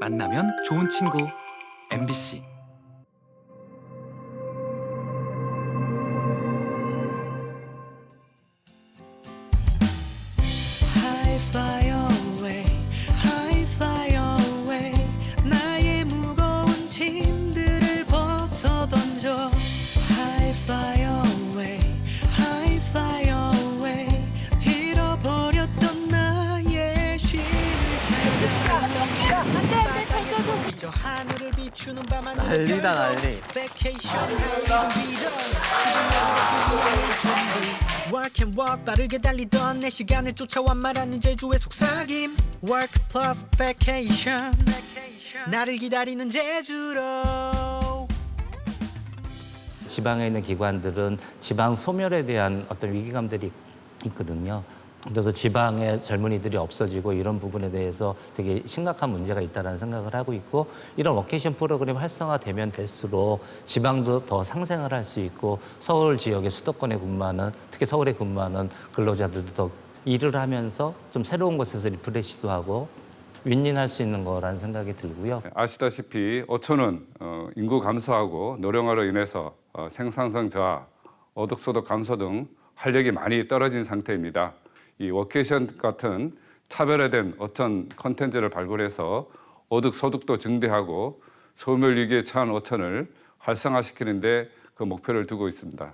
만나면 좋은 친구. MBC 빠르게 달리던 내 시간을 쫓아와 말하는 제주의 속삭임. Work plus vacation. 나를 기다리는 제주로. 지방에 있는 기관들은 지방 소멸에 대한 어떤 위기감들이 있거든요. 그래서 지방의 젊은이들이 없어지고 이런 부분에 대해서 되게 심각한 문제가 있다는 생각을 하고 있고 이런 워케이션 프로그램이 활성화되면 될수록 지방도 더 상생을 할 수 있고 서울 지역의 수도권에 근무하는 특히 서울에 근무하는 근로자들도 더 일을 하면서 좀 새로운 곳에서 refresh도 하고 win-win할 수 있는 거라는 생각이 들고요. 아시다시피 어촌은 어, 인구 감소하고 노령화로 인해서 어, 생산성 저하, 어업소득 감소 등 활력이 많이 떨어진 상태입니다. 이 워케이션 같은 차별화된 어촌 컨텐츠를 발굴해서 어업 소득도 증대하고 소멸 위기에 처한 어촌을 활성화시키는 데 그 목표를 두고 있습니다.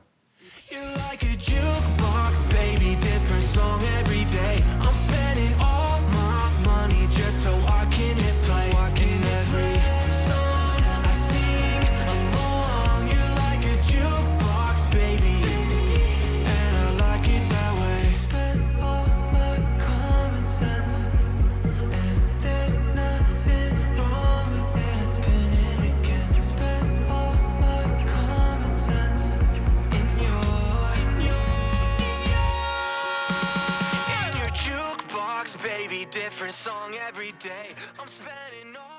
Different song every day. I'm spending all.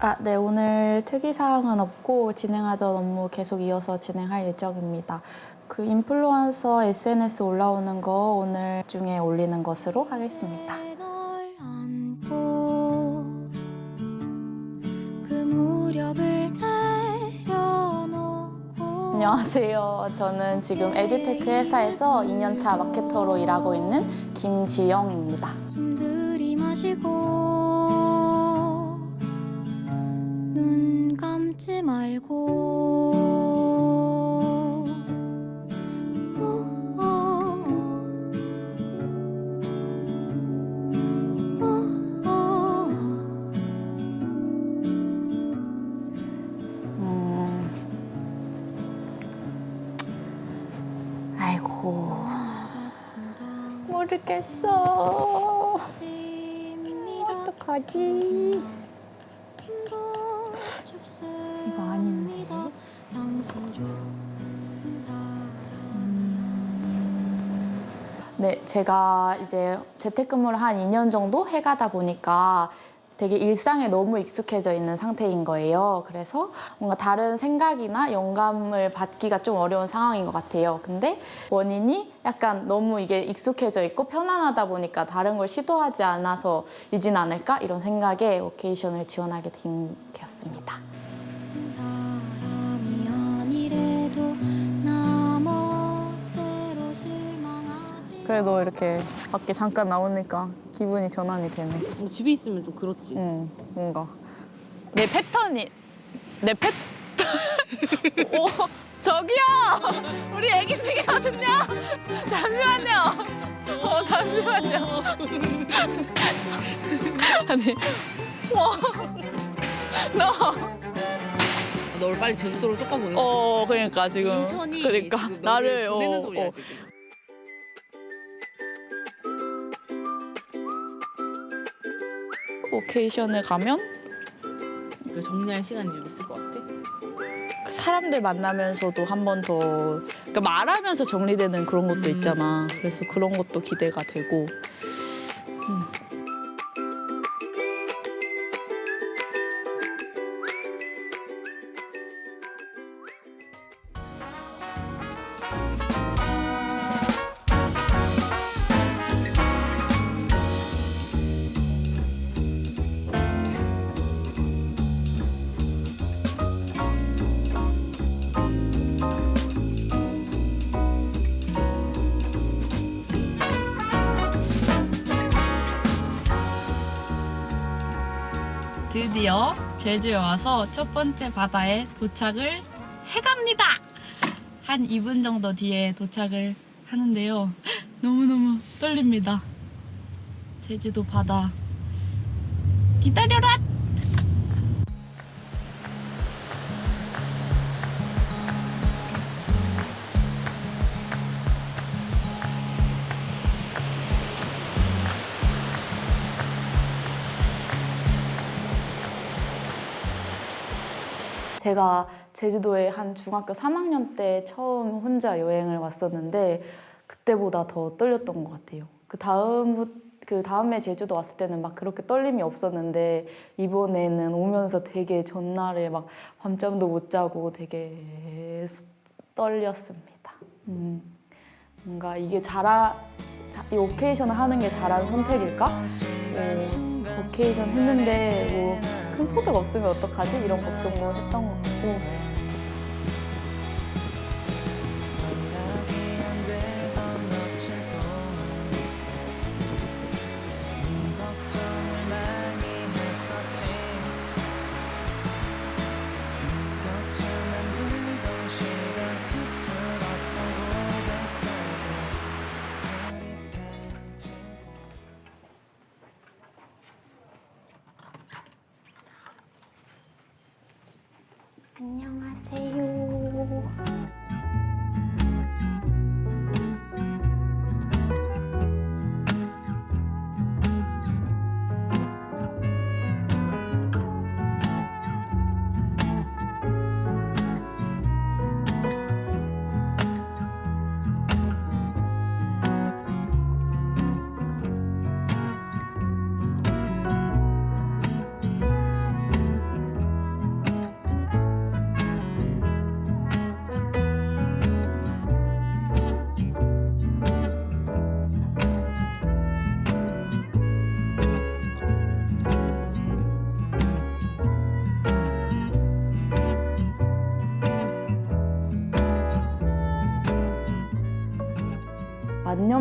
아, 네, 오늘 특이사항은 없고 진행하던 업무 계속 이어서 진행할 예정입니다. 그 인플루언서 SNS 올라오는 거 오늘 중에 올리는 것으로 하겠습니다. 안녕하세요. 저는 지금 에듀테크 회사에서 2년차 마케터로 일하고 있는 김지영입니다. 눈 감지 말고 모르겠어. 어떡하지? 이거 아닌데. 네, 제가 이제 재택근무를 한 2년 정도 해가다 보니까 되게 일상에 너무 익숙해져 있는 상태인 거예요. 그래서 뭔가 다른 생각이나 영감을 받기가 좀 어려운 상황인 것 같아요. 근데 원인이 약간 너무 이게 익숙해져 있고 편안하다 보니까 다른 걸 시도하지 않아서 이진 않을까? 이런 생각에 워케이션을 지원하게 된 게였습니다. 사람이 아니래도 나 멋대로 실망하지 그래도 이렇게 밖에 잠깐 나오니까 기분이 전환이 되네. 뭐 집에 있으면 좀 그렇지. 응, 뭔가 내 패턴이 내 패. 오, 저기요, 우리 애기 중이거든요. 잠시만요. 어, 잠시만요. 아니, 와, 너, 널 빨리 제주도로 쫓아보내. 어, 그러니까 지금, 인천이 그러니까 지금 너를 나를 보내는 어, 소리야 어. 지금. 오케이션을 가면 그 정리할 시간이 좀 있을 것 같아. 사람들 만나면서도 한 번 더 그러니까 말하면서 정리되는 그런 것도 있잖아. 그래서 그런 것도 기대가 되고 제주에 와서 첫 번째 바다에 도착을 해갑니다. 한 2분 정도 뒤에 도착을 하는데요. 너무너무 떨립니다. 제주도 바다 기다려라! 제가 제주도에 한 중학교 3학년 때 처음 혼자 여행을 왔었는데 그때보다 더 떨렸던 것 같아요. 그 다음 그 다음에 제주도 왔을 때는 막 그렇게 떨림이 없었는데 이번에는 오면서 되게 전날에 막 밤잠도 못 자고 되게 스- 떨렸습니다. 음, 뭔가 이게 잘하 자- 이 오케이션을 하는 게 잘한 선택일까? 뭐, 오케이션 했는데 뭐 큰 소득 없으면 어떡하지? 이런 걱정도 했던 것 같고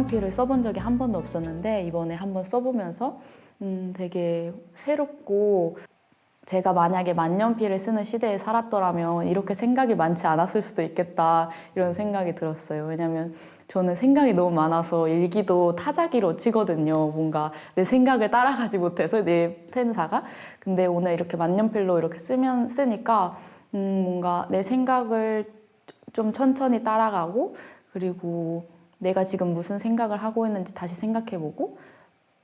만년필을 써본 적이 한 번도 없었는데 이번에 한번 써보면서 음, 되게 새롭고 제가 만약에 만년필을 쓰는 시대에 살았더라면 이렇게 생각이 많지 않았을 수도 있겠다 이런 생각이 들었어요. 왜냐면 저는 생각이 너무 많아서 일기도 타자기로 치거든요. 뭔가 내 생각을 따라가지 못해서 내 펜사가. 근데 오늘 이렇게 만년필로 이렇게 쓰면 쓰니까 음, 뭔가 내 생각을 좀 천천히 따라가고 그리고 내가 지금 무슨 생각을 하고 있는지 다시 생각해보고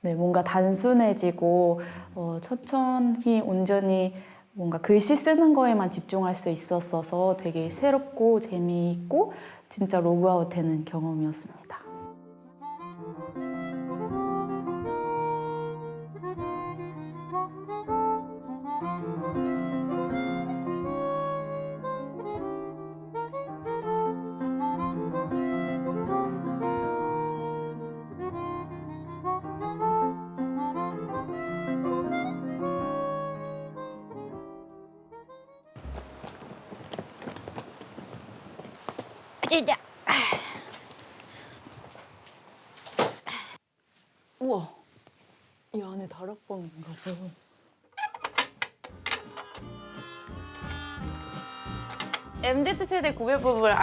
네, 뭔가 단순해지고 어, 천천히 온전히 뭔가 글씨 쓰는 거에만 집중할 수 있었어서 되게 새롭고 재미있고 진짜 로그아웃 되는 경험이었습니다.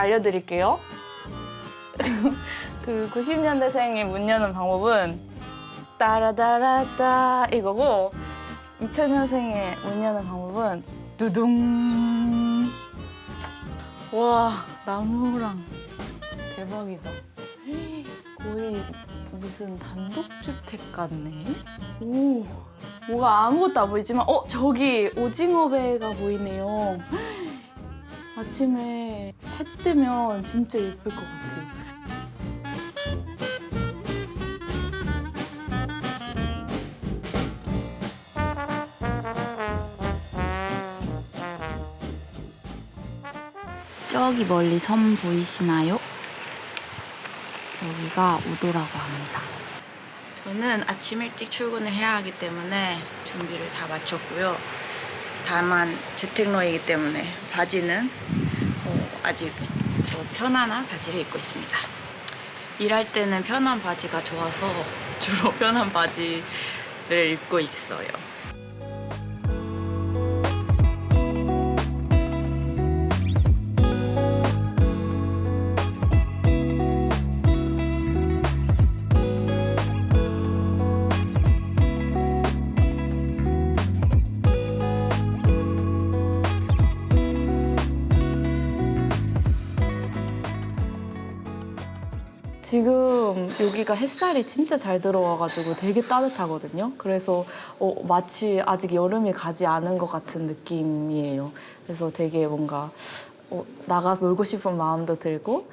알려드릴게요. 그 90년대생이 문 여는 방법은 따라다라따 이거고 2000년생의 문 여는 방법은 두둥 와 나무랑 대박이다. 거의 무슨 단독주택 같네. 오, 뭐가 아무것도 안 보이지만, 어, 저기 오징어 배가 보이네요. 아침에 해 뜨면 진짜 예쁠 것 같아요. 저기 멀리 섬 보이시나요? 저기가 우도라고 합니다. 저는 아침 일찍 출근을 해야 하기 때문에 준비를 다 마쳤고요. 다만 재택로이기 때문에 바지는 어, 아직 더 편안한 바지를 입고 있습니다. 일할 때는 편한 바지가 좋아서 주로 편한 바지를 입고 있어요. 여기가 햇살이 진짜 잘 들어와가지고 되게 따뜻하거든요. 그래서 어, 마치 아직 여름이 가지 않은 것 같은 느낌이에요. 그래서 되게 뭔가 어, 나가서 놀고 싶은 마음도 들고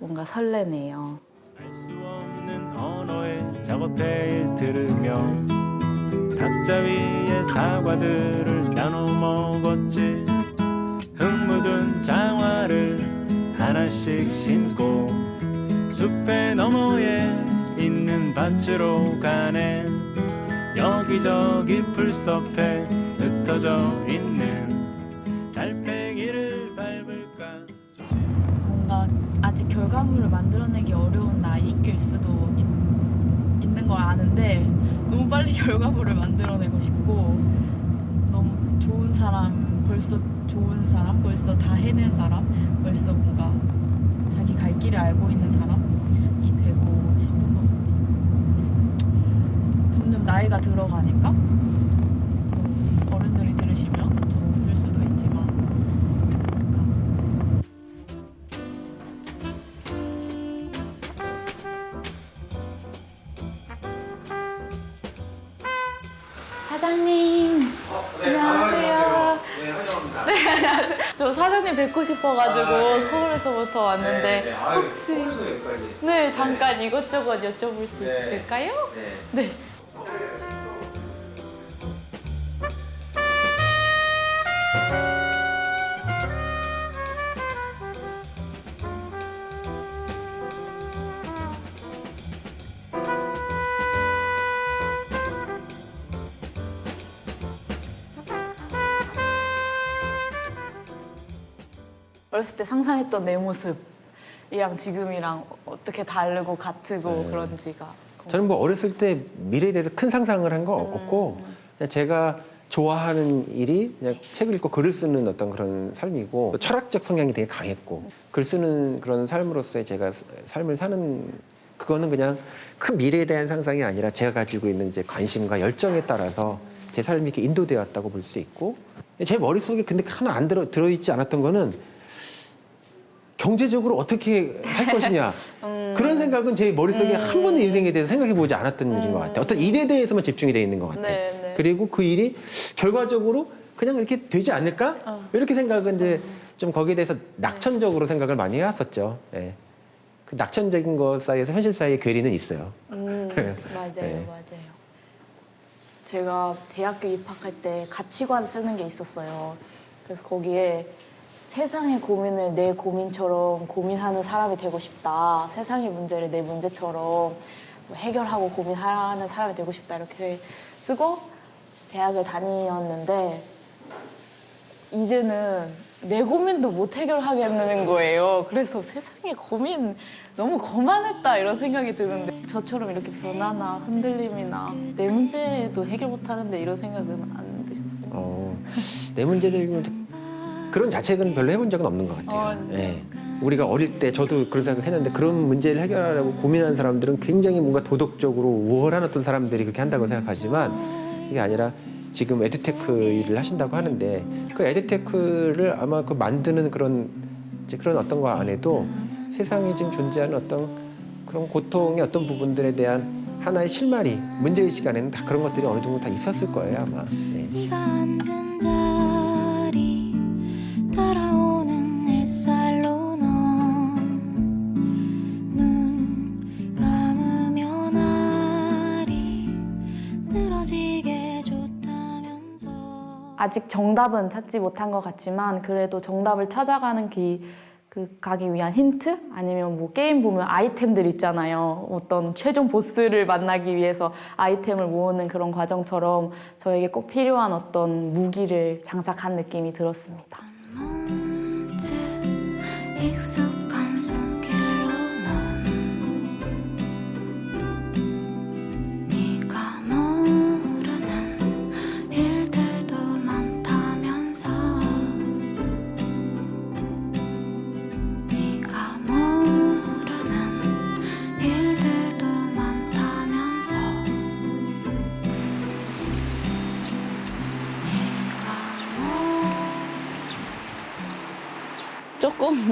뭔가 설레네요. 알 수 없는 언어의 작업회에 들으며 탁자 위에 사과들을 나눠 먹었지 흙 묻은 장화를 하나씩 신고 숲의 너머에 있는 밭으로 가네. 여기저기 풀숲에 흩어져 있는 달팽이를 밟을까. 뭔가 아직 결과물을 만들어내기 어려운 나이일 수도 있, 있는 걸 아는데 너무 빨리 결과물을 만들어내고 싶고 너무 좋은 사람 벌써 좋은 사람 벌써 다 해낸 사람 벌써 뭔가 자기 갈 길을 알고 있는 사람이 되고 싶은 것 같아요. 그래서 점점 나이가 들어가니까 뭐 어른들이 들으시면 좀 웃을 수도 있지만 사장님. 안녕하세요. 네, 환영합니다. 네, 안녕하세요. 저 사장님 뵙고 싶어가지고 서울에서부터 왔는데 혹시 네 잠깐 이것저것 여쭤볼 수 있을까요? 네. 어렸을 때 상상했던 내 모습이랑 지금이랑 어떻게 다르고 같고 그런지가 저는 뭐 어렸을 때 미래에 대해서 큰 상상을 한 거 없고 그냥 제가 좋아하는 일이 그냥 책을 읽고 글을 쓰는 어떤 그런 삶이고 철학적 성향이 되게 강했고 글 쓰는 그런 삶으로서의 제가 스- 삶을 사는 그거는 그냥 큰 미래에 대한 상상이 아니라 제가 가지고 있는 이제 관심과 열정에 따라서 제 삶이 이렇게 인도되었다고 볼 수 있고 제 머릿속에 근데 하나 안 들어 들어있지 않았던 거는 경제적으로 어떻게 살 것이냐 그런 생각은 제 머릿속에 한 번도 인생에 대해서 생각해 보지 않았던 일인 것 같아요. 어떤 일에 대해서만 집중이 돼 있는 것 같아요. 네, 네. 그리고 그 일이 결과적으로 그냥 이렇게 되지 않을까 어. 이렇게 생각은 이제 좀 거기에 대해서 낙천적으로 생각을 많이 해왔었죠. 예. 그 낙천적인 것 사이에서 현실 사이에 괴리는 있어요. 음, 맞아요, 네. 맞아요. 제가 대학교 입학할 때 가치관 쓰는 게 있었어요. 그래서 거기에 세상의 고민을 내 고민처럼 고민하는 사람이 되고 싶다. 세상의 문제를 내 문제처럼 뭐 해결하고 고민하는 사람이 되고 싶다. 이렇게 쓰고 대학을 다니었는데 이제는 내 고민도 못 해결하겠는 거예요. 그래서 세상에 고민 너무 거만했다 이런 생각이 드는데 저처럼 이렇게 변화나 흔들림이나 내 문제도 해결 못 하는데 이런 생각은 안 드셨어요? 어, 내 문제들이면 그런 자책은 별로 해본 적은 없는 것 같아요. 어, 예. 우리가 어릴 때 저도 그런 생각을 했는데 그런 문제를 해결하려고 고민하는 사람들은 굉장히 뭔가 도덕적으로 우월한 어떤 사람들이 그렇게 한다고 생각하지만 이게 아니라 지금 에듀테크 일을 하신다고 하는데 그 edutech를 아마 그 만드는 그런 이제 그런 어떤 거 안에도 세상에 지금 존재하는 어떤 그런 고통의 어떤 부분들에 대한 하나의 실마리 문제의식 안에는 다 그런 것들이 어느 정도 다 있었을 거예요 아마. 예. 네 아직 정답은 찾지 못한 것 같지만 그래도 정답을 찾아가는 길, 그 가기 위한 힌트 아니면 뭐 게임 보면 아이템들 있잖아요. 어떤 최종 보스를 만나기 위해서 아이템을 모으는 그런 과정처럼 저에게 꼭 필요한 어떤 무기를 장착한 느낌이 들었습니다. 문득 익숙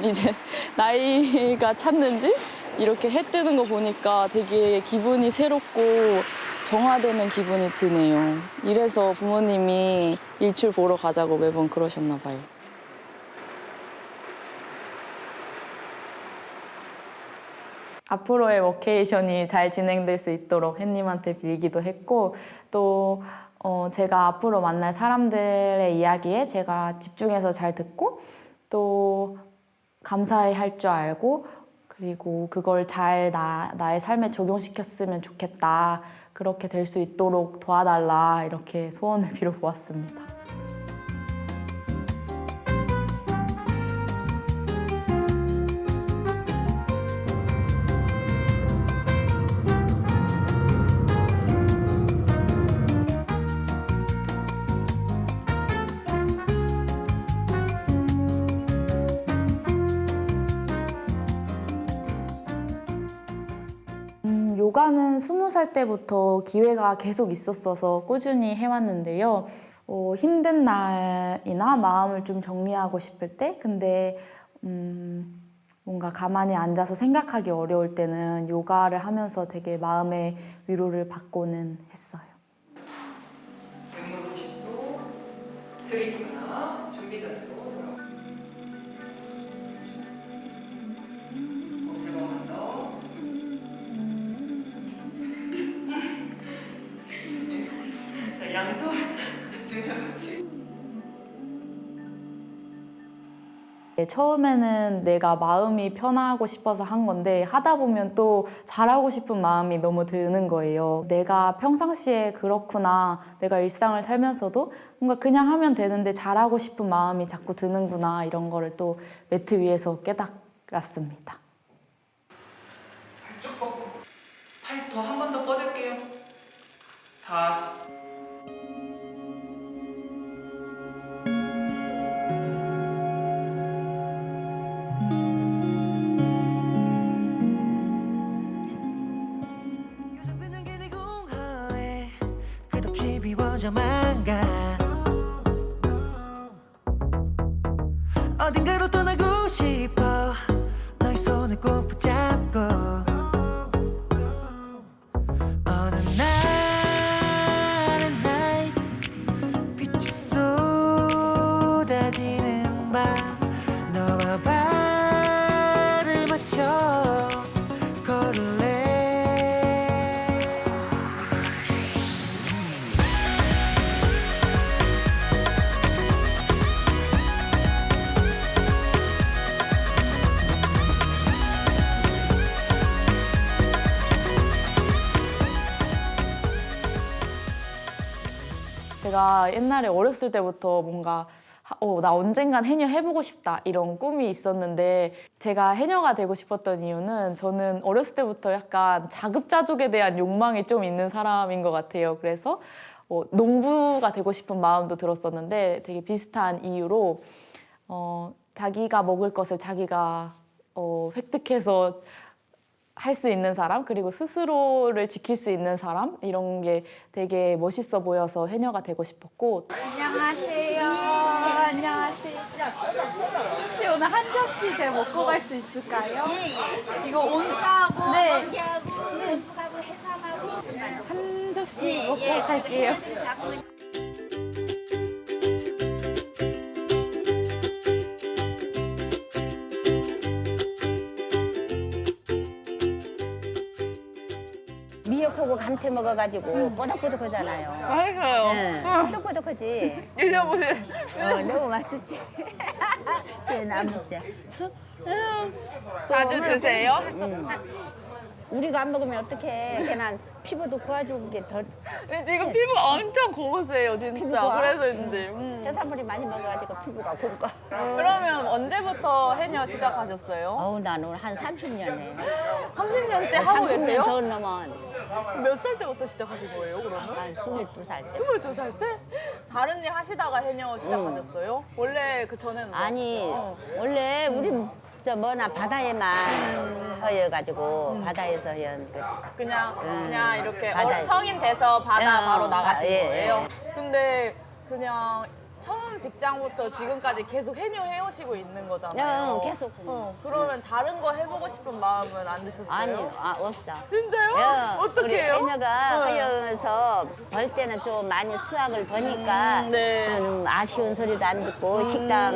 조금 이제 나이가 찼는지 이렇게 해 뜨는 거 보니까 되게 기분이 새롭고 정화되는 기분이 드네요. 이래서 부모님이 일출 보러 가자고 매번 그러셨나 봐요. 앞으로의 워케이션이 잘 진행될 수 있도록 햇님한테 빌기도 했고 또 어, 제가 앞으로 만날 사람들의 이야기에 제가 집중해서 잘 듣고 또 감사해 할 줄 알고 그리고 그걸 잘 나, 나의 삶에 적용시켰으면 좋겠다 그렇게 될 수 있도록 도와달라 이렇게 소원을 빌어보았습니다. 살 때부터 기회가 계속 있었어서 꾸준히 해왔는데요. 어, 힘든 날이나 마음을 좀 정리하고 싶을 때, 근데 음, 뭔가 가만히 앉아서 생각하기 어려울 때는 요가를 하면서 되게 마음의 위로를 받고는 했어요. 네, 처음에는 내가 마음이 편하고 싶어서 한 건데 하다 보면 또 잘하고 싶은 마음이 너무 드는 거예요. 내가 평상시에 그렇구나. 내가 일상을 살면서도 뭔가 그냥 하면 되는데 잘하고 싶은 마음이 자꾸 드는구나. 이런 거를 또 매트 위에서 깨달았습니다. 발쭉 뻗고 팔 더 한 번 더 뻗을게요. 다섯. 비워져만 가 어딘가로 떠나고 싶어 너의 손을 꼭 붙잡고 제가 옛날에 어렸을 때부터 뭔가 하- 어, 나 언젠간 해녀 해보고 싶다 이런 꿈이 있었는데 제가 해녀가 되고 싶었던 이유는 저는 어렸을 때부터 약간 자급자족에 대한 욕망이 좀 있는 사람인 것 같아요. 그래서 어, 농부가 되고 싶은 마음도 들었었는데 되게 비슷한 이유로 어, 자기가 먹을 것을 자기가 어, 획득해서 할 수 있는 사람 그리고 스스로를 지킬 수 있는 사람 이런 게 되게 멋있어 보여서 해녀가 되고 싶었고 안녕하세요. 안녕하세요. 혹시 오늘 한 접시 제가 먹고 갈 수 있을까요? 이거 온다고 네. 고기하고 전복하고 해삼하고 한 접시 먹고 갈게요. 미역하고 감태 먹어가지고 뽀득뽀득하잖아요. 맛있어요. 네. 뽀득뽀득하지. 드셔보세요. 어, 너무 맛있지. 안 먹자. 자주 드세요? 우리가 안 먹으면 어떡해. 걔는 피부도 고와주고 게더 근데 지금 피부 엄청 고우세요, 진짜. 피부가? 그래서인지. 음. 해산물이 많이 먹어가지고 피부가 곱고. 그러면 언제부터 해녀 시작하셨어요? 어우, 나는 한 30년에. 30년째 하고 30년 계세요? 더 넘은 몇 살 때부터 시작하신 거예요, 그러면? 한 22살 때. 22살 때? 다른 일 하시다가 해녀 시작하셨어요? 원래 그 전에는 뭐 아니, 하셨어요? 원래 우리 저 뭐나 바다에만 허여가지고 바다에서 허연 거지. 그냥 음. 그냥 이렇게 바다에. 어른 성인 돼서 바다 어, 바로 나가신 아, 예, 거예요? 근데 그냥 처음 직장부터 지금까지 계속 해녀 해오시고 있는 거잖아요. 어, 계속. 어, 그러면 다른 거 해보고 싶은 마음은 안 드셨어요? 아니요, 아, 없어. 진짜요? 야, 어떻게 우리 해요? 해녀가 네. 허여서 벌 때는 좀 많이 수확을 보니까 음, 네. 음, 아쉬운 소리도 안 듣고 식당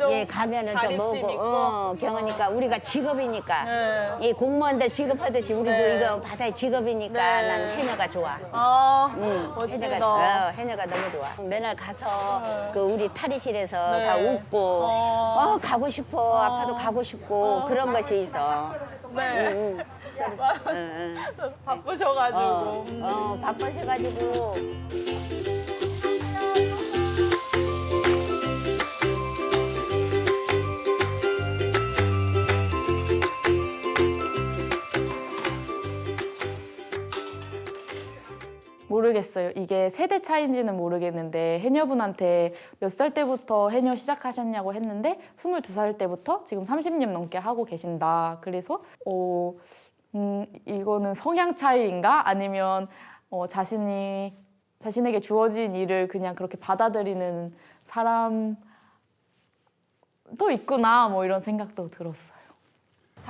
좀 예 가면은 좀 뭐고 있고? 어, 경우니까 우리가 직업이니까 네. 이 공무원들 직업하듯이 우리도 네. 이거 바다의 직업이니까 네. 난 해녀가 좋아. 아, 응, 멋지다. 해녀가, 어, 해녀가 너무 좋아. 맨날 가서 그 우리 탈의실에서 네. 다 웃고, 어. 어, 가고 싶어, 아파도 가고 싶고, 그런 것이 있어. 네. 응, 응. 서로, 응, 응. 바쁘셔가지고. 어, 음. 어, 바쁘셔가지고. 모르겠어요. 이게 세대 차이인지는 모르겠는데 해녀분한테 몇 살 때부터 해녀 시작하셨냐고 했는데 22살 때부터 지금 30년 넘게 하고 계신다. 그래서 어, 음, 이거는 성향 차이인가 아니면 어, 자신이 자신에게 주어진 일을 그냥 그렇게 받아들이는 사람도 있구나 뭐 이런 생각도 들었어요.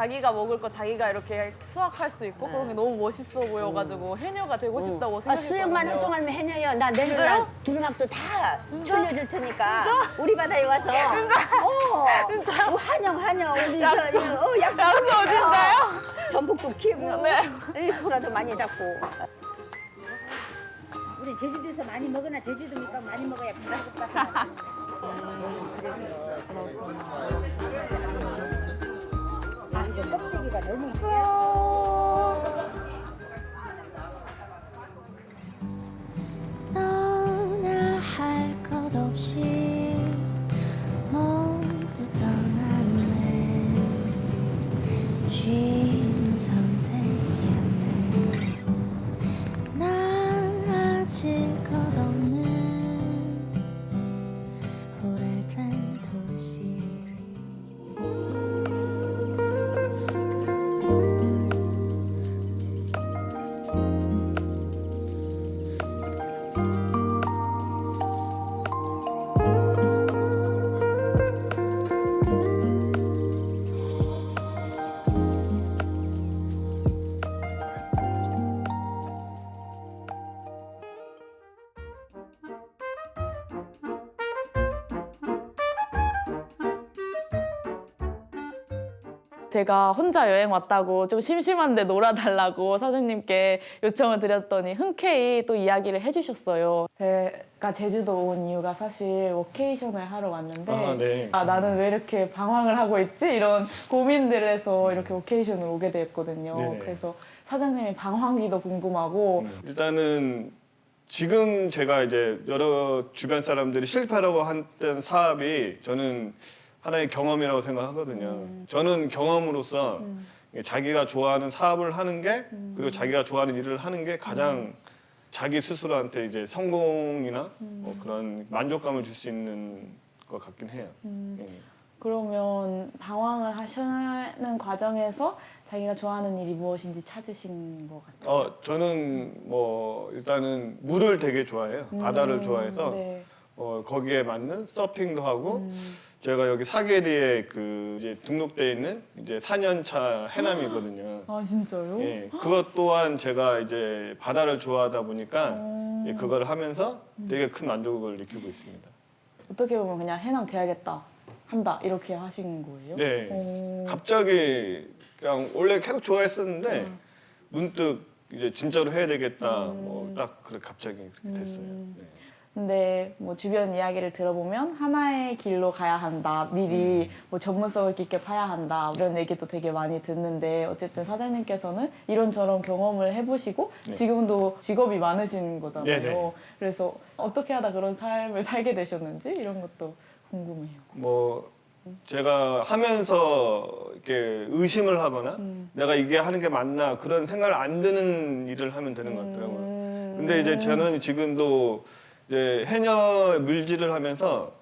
자기가 먹을 거 자기가 이렇게 수확할 수 있고 그런 게 너무 멋있어 보여가지고 해녀가 되고 싶다고 아, 생각했거든요. 수영만 좀 하면 해녀요. 나 내일? 날 두루막도 다 돌려줄 테니까. 우리 바다에 와서. 어, 진짜? 환영, 환영. 우리 약속. 저, 어, 약속. 약속, 진짜요? 전복도 키고. 네. 이 소라도 많이 잡고. 우리 제주도에서 많이 먹으나 제주도니까 많이 먹어야 부담스럽다. 아, 이거 껍데기가 너무 너나 제가 혼자 여행 왔다고 좀 심심한데 놀아달라고 사장님께 요청을 드렸더니 흔쾌히 또 이야기를 해주셨어요. 제가 제주도 온 이유가 사실 워케이션을 하러 왔는데 아, 네. 아, 나는 왜 이렇게 방황을 하고 있지? 이런 고민들을 해서 이렇게 워케이션을 오게 됐거든요. 네네. 그래서 사장님의 방황기도 궁금하고 일단은 지금 제가 이제 여러 주변 사람들이 실패라고 했던 사업이 저는 하나의 경험이라고 생각하거든요. 저는 경험으로서 자기가 좋아하는 사업을 하는 게 그리고 자기가 좋아하는 일을 하는 게 가장 자기 스스로한테 이제 성공이나 뭐 그런 만족감을 줄 수 있는 것 같긴 해요. 예. 그러면 방황을 하시는 과정에서 자기가 좋아하는 일이 무엇인지 찾으신 것 같아요. 어 저는 뭐 일단은 물을 되게 좋아해요. 바다를 음, 좋아해서 네. 어 거기에 맞는 서핑도 하고 제가 여기 사계리에 그 이제 등록돼 있는 이제 4년차 해남이거든요. 아 진짜요? 예, 그것 또한 제가 이제 바다를 좋아하다 보니까 어. 예, 그걸 하면서 되게 큰 만족을 느끼고 있습니다. 어떻게 보면 그냥 해남 돼야겠다 한다 이렇게 하신 거예요? 네. 오. 갑자기 그냥 원래 계속 좋아했었는데 문득 이제 진짜로 해야 되겠다. 뭐딱 그래 갑자기 그렇게 됐어요. 네. 근데 뭐 주변 이야기를 들어보면 하나의 길로 가야 한다. 미리 뭐 전문성을 깊게 파야 한다. 이런 얘기도 되게 많이 듣는데 어쨌든 사장님께서는 이런저런 경험을 해보시고 네. 지금도 직업이 많으신 거잖아요. 네네. 그래서 어떻게 하다 그런 삶을 살게 되셨는지 이런 것도 궁금해요. 뭐 제가 하면서 이렇게 의심을 하거나 내가 이게 하는 게 맞나 그런 생각을 안 드는 일을 하면 되는 것 같더라고요. 근데 이제 저는 지금도 이제 해녀 물질을 하면서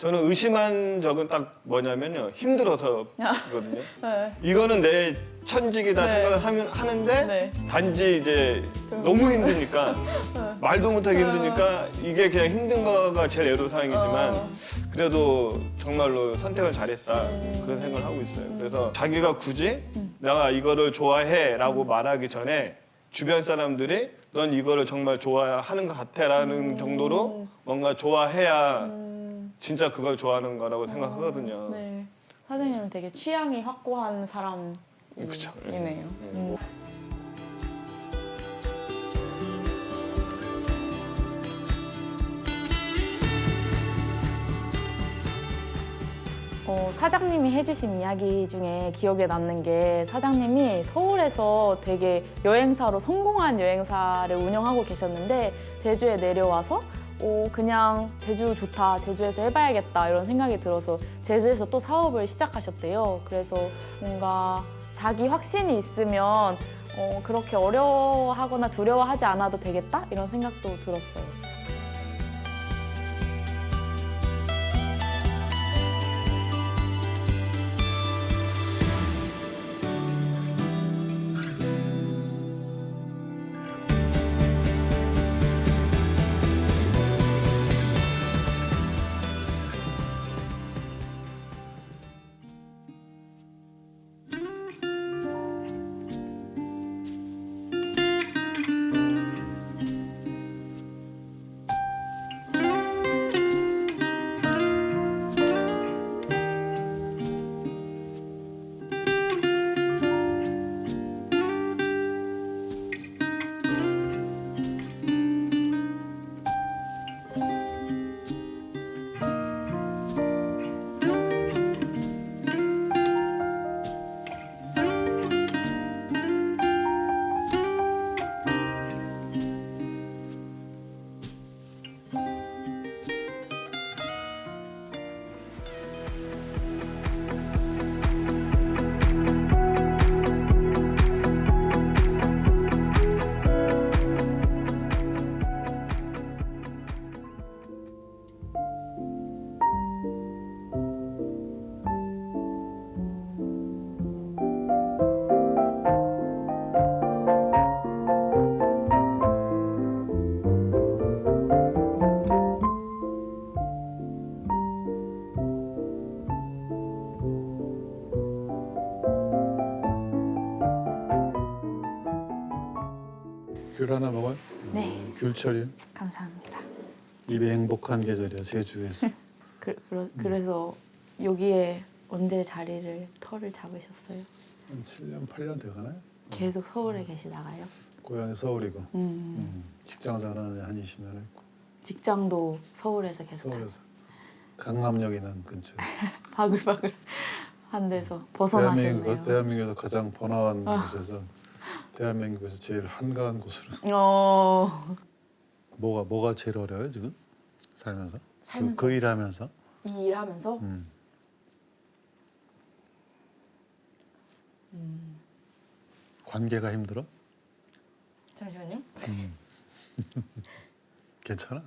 저는 의심한 적은 딱 뭐냐면요 힘들어서거든요. 네. 이거는 내 천직이다 네. 생각을 하면 하는데 네. 단지 이제 너무 힘드니까 말도 못하기 힘드니까 이게 그냥 힘든 거가 제일 애로사항이지만 어. 그래도 정말로 선택을 잘했다 그런 생각을 하고 있어요. 그래서 자기가 굳이 내가 이거를 좋아해라고 말하기 전에 주변 사람들이 넌 이거를 정말 좋아하는 것 같아라는 정도로 뭔가 좋아해야 진짜 그걸 좋아하는 거라고 생각하거든요. 네. 사장님은 되게 취향이 확고한 사람이네요. 그쵸. 음. 어, 사장님이 해주신 이야기 중에 기억에 남는 게 사장님이 서울에서 되게 여행사로 성공한 여행사를 운영하고 계셨는데 제주에 내려와서 어, 그냥 제주 좋다, 제주에서 해봐야겠다 이런 생각이 들어서 제주에서 또 사업을 시작하셨대요. 그래서 뭔가 자기 확신이 있으면 어, 그렇게 어려워하거나 두려워하지 않아도 되겠다 이런 생각도 들었어요. 하나 먹어요? 네. 귤철이요? 감사합니다. 입에 행복한 계절이야 제주에서. 그, 그러, 그래서 여기에 언제 자리를 터를 잡으셨어요? 한 7년 8년 돼가나요? 계속 서울에 계시다가요? 고향이 서울이고 음, 음, 직장 생활은 한 20년 했고 직장도 서울에서 계속 서울에서 강남역 있는 근처. 바글바글 한 데서 벗어나셨네요. 대한민국에서 가장 번화한 아. 곳에서 대한민국에서 제일 한가한 곳으로. 어, 뭐가 뭐가 제일 어려워요 지금 살면서? 살면서? 그, 그 일하면서? 이 일하면서 음. 음, 관계가 힘들어? 잠시만요. 음. 괜찮아.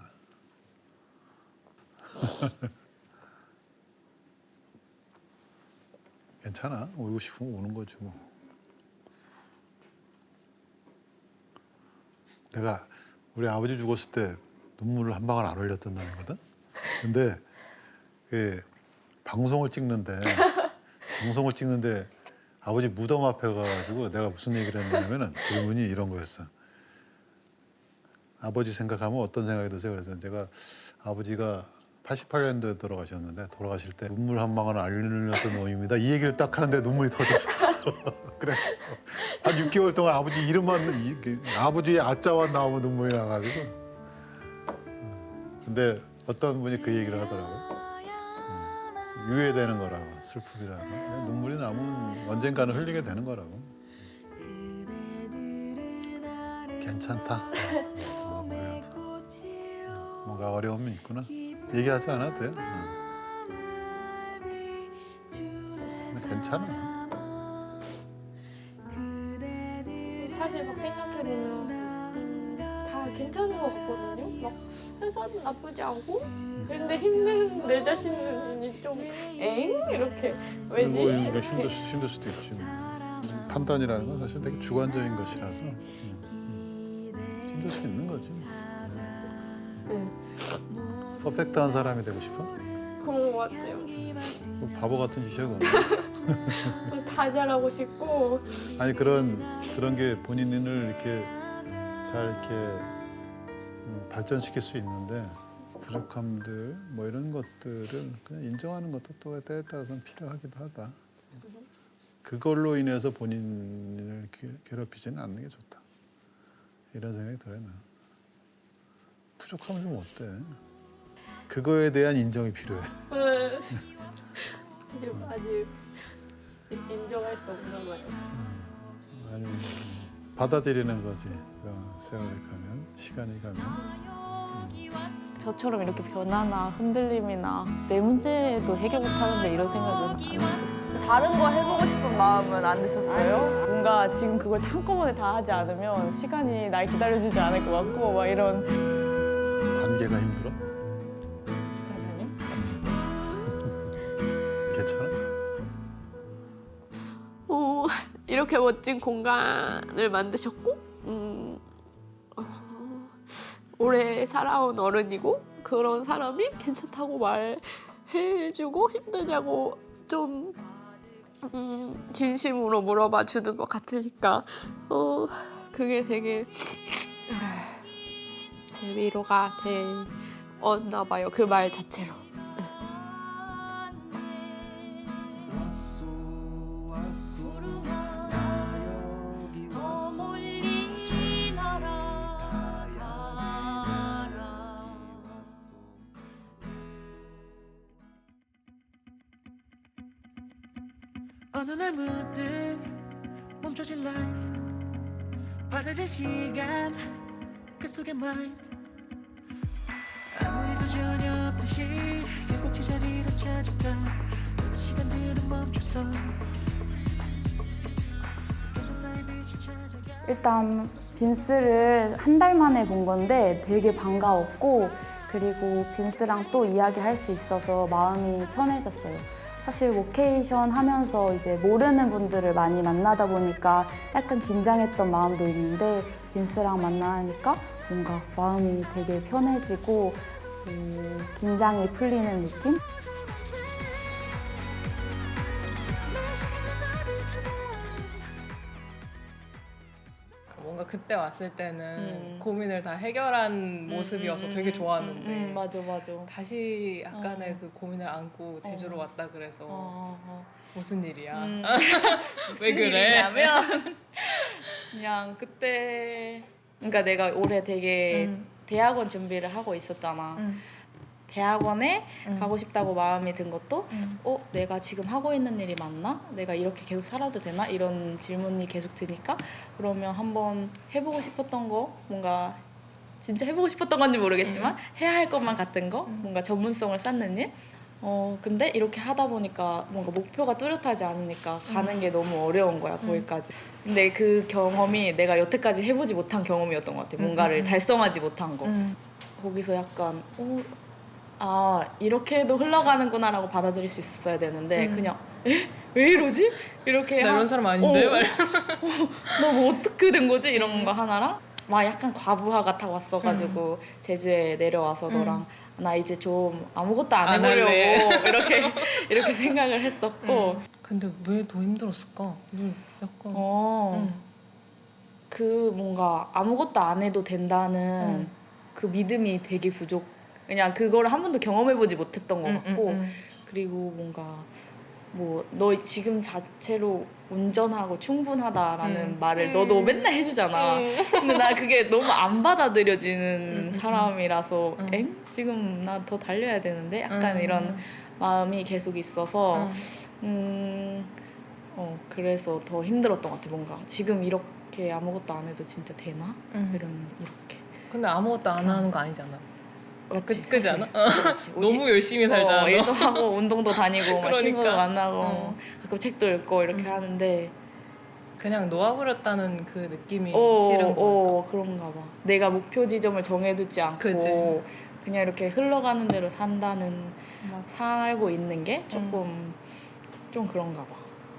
괜찮아. 오고 싶으면 오는 거지 뭐. 내가 우리 아버지 죽었을 때 눈물을 한 방울 안 흘렸던 날이거든. 근데 그 방송을 찍는데 방송을 찍는데 아버지 무덤 앞에 가가지고 내가 무슨 얘기를 했냐면은 질문이 이런 거였어. 아버지 생각하면 어떤 생각이 드세요? 그래서 제가 아버지가 88년도에 돌아가셨는데 돌아가실 때 눈물 한 방울 안 흘렸던 놈입니다. 이 얘기를 딱 하는데 눈물이 터졌어. 그래. 한 6개월 동안 아버지 이름만 이- 그 아버지의 아자만 나오면 눈물이 나가지고. 음. 근데 어떤 분이 그 얘기를 하더라고요. 음, 유예되는 거라고 슬픔이라고 눈물이 나면 언젠가는 흘리게 되는 거라고. 괜찮다. 뭐라도. 뭔가 어려움이 있구나. 얘기하지 않아도 돼. 응. 근데 괜찮아. 사실 막 생각해보면 다다 괜찮은 것 같거든요. 막 회사도 나쁘지 않고 근데 힘든 내 자신이 좀 엥? 이렇게 왜지? 뭐 이렇게. 힘들, 수- 힘들 수도 있지. 뭐. 판단이라는 건 사실 되게 주관적인 것이라서 음, 음. 힘들 수 있는 거지. 네. 퍼펙트한 사람이 되고 싶어? 그런 것 같아요. 뭐 바보 같은 짓이야 그건. 다 잘하고 싶고 아니 그런 그런 게 본인을 이렇게 잘 이렇게 음, 발전시킬 수 있는데 부족함들 뭐 이런 것들을 그냥 인정하는 것도 또 때에 따라서는 필요하기도 하다. 그걸로 인해서 본인을 괴- 괴롭히지는 않는 게 좋다. 이런 생각이 들어요. 나. 부족함을 좀 어때? 그거에 대한 인정이 필요해. 네. 이제 아직 인정할 수 없나 봐요. 아니면 받아들이는 거지. 그 세월이 가면 시간이 가면. 저처럼 이렇게 변화나 흔들림이나 내 문제도 해결 못하는데 이런 생각은 안 해봤어요. 다른 거 해보고 싶은 마음은 안 드셨어요? 뭔가 지금 그걸 한꺼번에 다 하지 않으면 시간이 날 기다려주지 않을 것 같고 막 이런 관계가 힘들어? 이렇게 멋진 공간을 만드셨고 음, 어, 오래 살아온 어른이고 그런 사람이 괜찮다고 말해주고 힘드냐고 좀 음, 진심으로 물어봐 주는 것 같으니까 어, 그게 되게 아, 위로가 되었나 봐요 그 말 자체로. 어느 날 문득 멈춰진 life. 바래진 시간 그 속의 mind. 아무 일도 전혀 없듯이 결국 제자리로 찾아가 모든 시간들은 멈춰서 일단 빈스를 한 달 만에 본 건데 되게 반가웠고 그리고 빈스랑 또 이야기할 수 있어서 마음이 편해졌어요. 사실 워케이션 하면서 이제 모르는 분들을 많이 만나다 보니까 약간 긴장했던 마음도 있는데 빈스랑 만나니까 뭔가 마음이 되게 편해지고 음, 긴장이 풀리는 느낌? 그때 왔을 때는 음. 고민을 다 해결한 모습이어서 음, 되게 음, 좋았는데 음, 음, 맞아 맞아. 다시 약간의 어. 그 고민을 안고 제주로 어. 왔다 그래서 어, 어. 무슨 일이야? 음. 왜 무슨 그래? 일이냐면 그냥 그때 그러니까 내가 올해 되게 음. 대학원 준비를 하고 있었잖아. 대학원에 가고 싶다고 마음이 든 것도 어 내가 지금 하고 있는 일이 맞나? 내가 이렇게 계속 살아도 되나? 이런 질문이 계속 드니까 그러면 한번 해보고 싶었던 거 뭔가 진짜 해보고 싶었던 건지 모르겠지만 해야 할 것만 같은 거 뭔가 전문성을 쌓는 일? 어 근데 이렇게 하다 보니까 뭔가 목표가 뚜렷하지 않으니까 가는 음. 게 너무 어려운 거야 거기까지. 근데 그 경험이 내가 여태까지 해보지 못한 경험이었던 것 같아 뭔가를 음, 음. 달성하지 못한 거. 거기서 약간 어, 아 이렇게도 흘러가는구나라고 받아들일 수 있었어야 되는데 음. 그냥 에? 왜 이러지? 이렇게 나 하- 이런 사람 아닌데? 어, 막 너뭐 어떻게 된 거지? 이런 거 하나랑 막 약간 과부하 같아 왔어가지고 제주에 내려와서 음. 너랑 나 이제 좀 아무것도 안 안 해보려고 할래. 이렇게 이렇게 생각을 했었고 근데 왜 더 힘들었을까? 음, 약간 어, 음. 그 뭔가 아무것도 안 해도 된다는 음. 그 믿음이 되게 부족. 그냥 그걸 한 번도 경험해보지 못했던 것 음, 같고 음, 음. 그리고 뭔가 뭐 너 지금 자체로 운전하고 충분하다라는 음. 말을 너도 음. 맨날 해주잖아. 음. 근데 나 그게 너무 안 받아들여지는 음, 음, 사람이라서 음. 엥? 지금 나 더 달려야 되는데? 약간 음. 이런 마음이 계속 있어서 음. 음, 어, 그래서 더 힘들었던 것 같아, 뭔가. 지금 이렇게 아무것도 안 해도 진짜 되나? 음. 이런, 이렇게. 근데 아무것도 안 하는 거 아니잖아. 맞지, 그, 그지. 않아? 그렇지. 너무 열심히 살잖아. 어, 너. 일도 하고, 운동도 다니고, 막 그러니까. 친구도 만나고, 어. 가끔 책도 읽고 이렇게 음. 하는데, 그냥 놓아버렸다는 그 느낌이 어, 싫은 거. 어, 그런가 봐. 내가 목표 지점을 정해두지 않고 그지. 그냥 이렇게 흘러가는 대로 산다는 살고 있는 게 조금 좀 그런가 봐.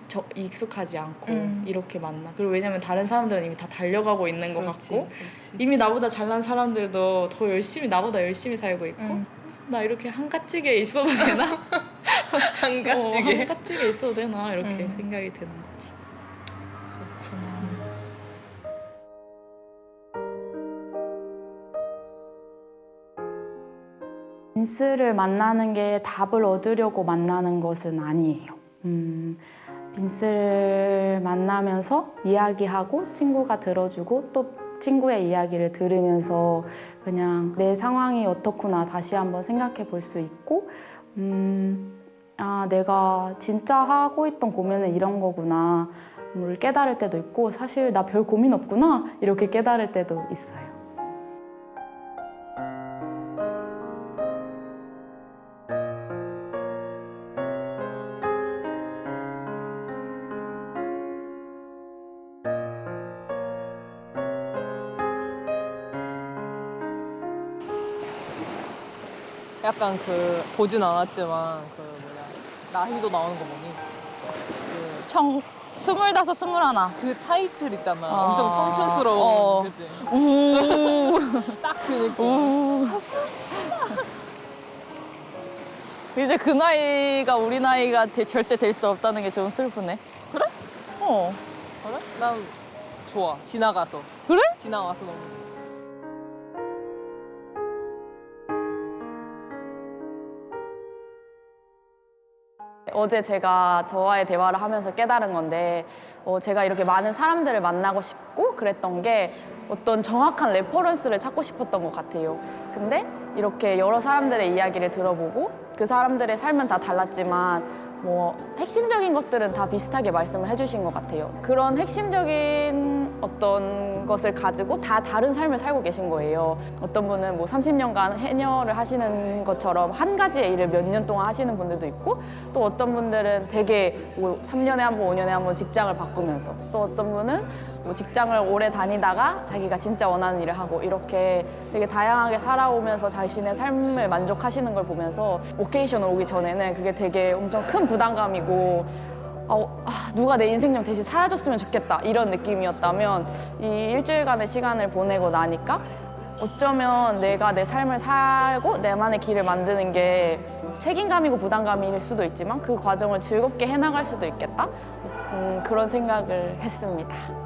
저 익숙하지 않고 음. 이렇게 만나. 그리고 왜냐면 다른 사람들은 이미 다 달려가고 있는 것 그렇지, 같고 그렇지. 이미 나보다 잘난 사람들도 더 열심히 나보다 열심히 살고 있고 음. 나 이렇게 한가지게 있어도 되나? 한가지게? 어, 한가지게 있어도 되나 이렇게 음. 생각이 드는 거지. 빈스를 만나는 게 답을 얻으려고 만나는 것은 아니에요. 음, 빈스를 만나면서 이야기하고 친구가 들어주고 또 친구의 이야기를 들으면서 그냥 내 상황이 어떻구나 다시 한번 생각해 볼 수 있고 음, 아 내가 진짜 하고 있던 고민은 이런 거구나 뭘 깨달을 때도 있고 사실 나 별 고민 없구나 이렇게 깨달을 때도 있어요. 약간 그 보진 않았지만 그 뭐냐 나희도 나오는 거 뭐니? 그 청 스물다섯 스물하나 그 타이틀 있잖아. 아. 엄청 청춘스러운 어. 그지? 우. 딱그 느낌. 이제 그 나이가 우리 나이가 되- 절대 될 수 없다는 게 좀 슬프네 그래? 어 그래? 난 좋아. 지나가서. 그래? 지나가서 너무. 어제 제가 저와의 대화를 하면서 깨달은 건데 어, 제가 이렇게 많은 사람들을 만나고 싶고 그랬던 게 어떤 정확한 reference를 찾고 싶었던 것 같아요. 근데 이렇게 여러 사람들의 이야기를 들어보고 그 사람들의 삶은 다 달랐지만 뭐 핵심적인 것들은 다 비슷하게 말씀을 해주신 것 같아요. 그런 핵심적인 어떤 것을 가지고 다 다른 삶을 살고 계신 거예요. 어떤 분은 뭐 30년간 해녀를 하시는 것처럼 한 가지의 일을 몇 년 동안 하시는 분들도 있고 또 어떤 분들은 되게 뭐 3년에 한 번, 5년에 한 번 직장을 바꾸면서 또 어떤 분은 뭐 직장을 오래 다니다가 자기가 진짜 원하는 일을 하고 이렇게 되게 다양하게 살아오면서 자신의 삶을 만족하시는 걸 보면서 오케이션을 오기 전에는 그게 되게 엄청 큰 부담감이고 어, 아, 누가 내 인생 좀 대신 살아줬으면 좋겠다 이런 느낌이었다면 이 일주일간의 시간을 보내고 나니까 어쩌면 내가 내 삶을 살고 내만의 길을 만드는 게 책임감이고 부담감일 수도 있지만 그 과정을 즐겁게 해나갈 수도 있겠다 음, 그런 생각을 했습니다.